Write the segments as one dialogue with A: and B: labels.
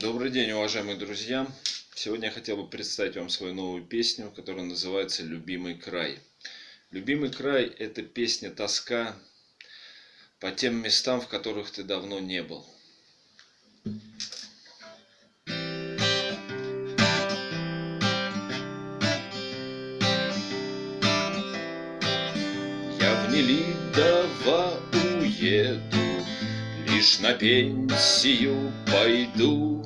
A: Добрый день, уважаемые друзья! Сегодня я хотел бы представить вам свою новую песню, которая называется «Любимый край». «Любимый край» – это песня тоска по тем местам, в которых ты давно не был. Я в Нелидово уеду Лишь на пенсию пойду.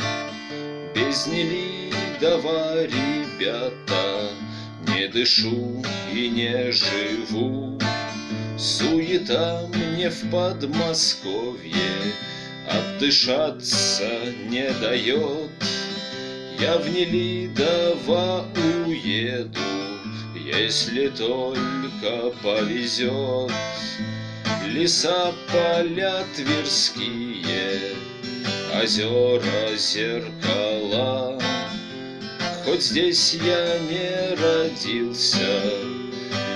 A: Без Нелидова, ребята Не дышу и не живу. Суета мне в Подмосковье Отдышаться не дает. Я в Нелидово уеду Если только повезет Леса, поля тверские, озера, зеркала. Хоть здесь я не родился,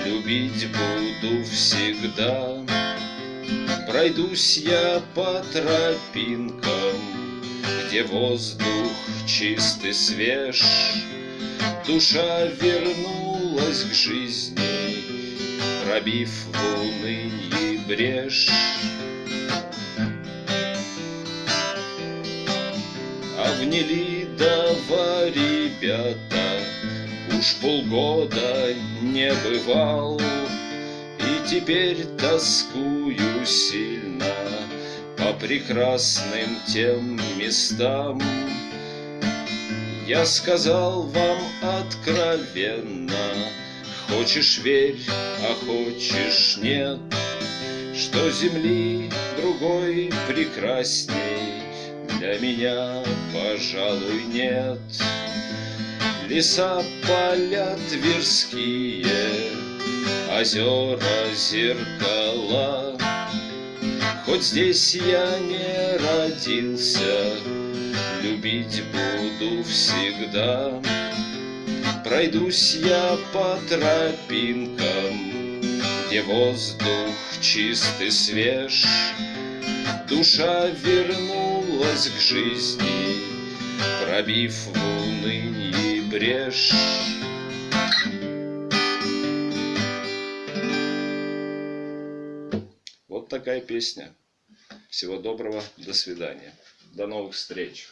A: любить буду всегда. Пройдусь я по тропинкам, где воздух чистый свеж, Душа вернулась к жизни, пробив в унынье брешь. А в Нелидово, ребята, Уж полгода не бывал, И теперь тоскую сильно По прекрасным тем местам. Я сказал вам откровенно, Хочешь верь, а хочешь нет — что земли другой прекрасней Для меня, пожалуй, нет. Леса, поля тверские, Озера, зеркала. Хоть здесь я не родился, Любить буду всегда. Пройдусь я по тропинкам, где воздух чистый свеж, Душа вернулась к жизни, Пробив в унынье брешь. Вот такая песня. Всего доброго, до свидания. До новых встреч.